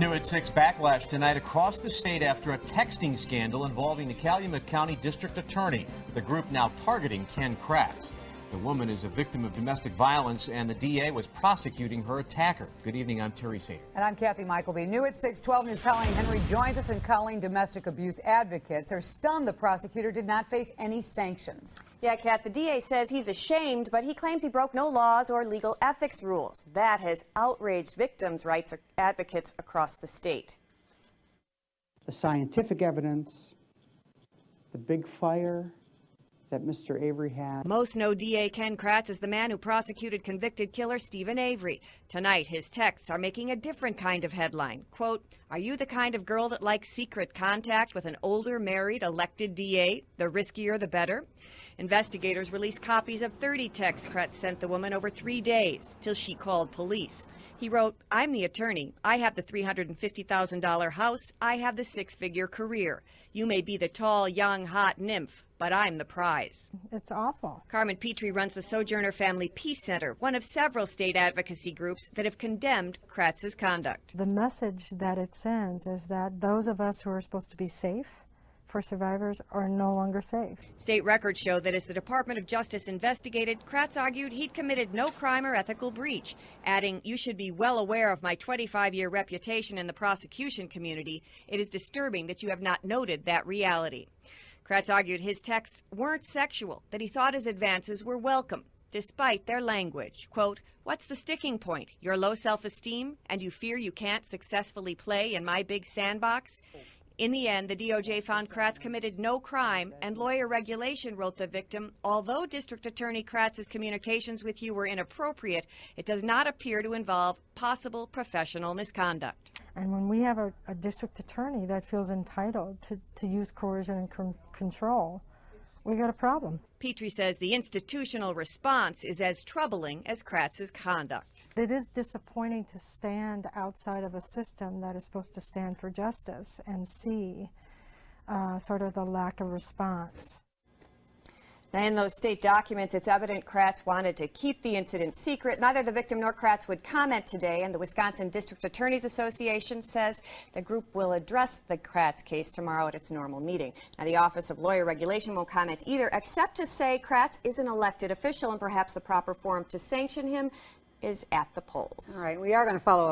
New at 6 backlash tonight across the state after a texting scandal involving the Calumet County District Attorney. The group now targeting Ken Kratz. The woman is a victim of domestic violence and the DA was prosecuting her attacker. Good evening, I'm Terry Sater. And I'm Kathy Mykleby. New at 612 News Colleen Henry joins us and Colleen domestic abuse advocates are stunned the prosecutor did not face any sanctions. Yeah, Kat, the DA says he's ashamed, but he claims he broke no laws or legal ethics rules. That has outraged victims' rights advocates across the state. The scientific evidence, the big fire, that Mr. Avery had. Most know DA Ken Kratz is the man who prosecuted convicted killer Steven Avery. Tonight, his texts are making a different kind of headline. Quote, are you the kind of girl that likes secret contact with an older, married, elected DA? The riskier, the better? Investigators released copies of 30 texts Kratz sent the woman over three days till she called police. He wrote, I'm the attorney. I have the $350,000 house. I have the six figure career. You may be the tall, young, hot nymph, but I'm the prize. It's awful. Carmen Pitre runs the Sojourner Family Peace Center, one of several state advocacy groups that have condemned Kratz's conduct. The message that it sends is that those of us who are supposed to be safe for survivors are no longer safe. State records show that as the Department of Justice investigated, Kratz argued he'd committed no crime or ethical breach, adding, you should be well aware of my 25-year reputation in the prosecution community. It is disturbing that you have not noted that reality. Kratz argued his texts weren't sexual, that he thought his advances were welcome, despite their language. Quote, what's the sticking point? Your low self-esteem and you fear you can't successfully play in my big sandbox? In the end, the DOJ found Kratz committed no crime, and lawyer regulation wrote the victim, although District Attorney Kratz's communications with you were inappropriate, it does not appear to involve possible professional misconduct. And when we have a, a district attorney that feels entitled to, to use coercion and control, we got a problem. Pitre says the institutional response is as troubling as Kratz's conduct. It is disappointing to stand outside of a system that is supposed to stand for justice and see uh, sort of the lack of response. Now, in those state documents, it's evident Kratz wanted to keep the incident secret. Neither the victim nor Kratz would comment today, and the Wisconsin District Attorneys Association says the group will address the Kratz case tomorrow at its normal meeting. Now, the Office of Lawyer Regulation won't comment either, except to say Kratz is an elected official, and perhaps the proper forum to sanction him is at the polls. All right, we are going to follow up.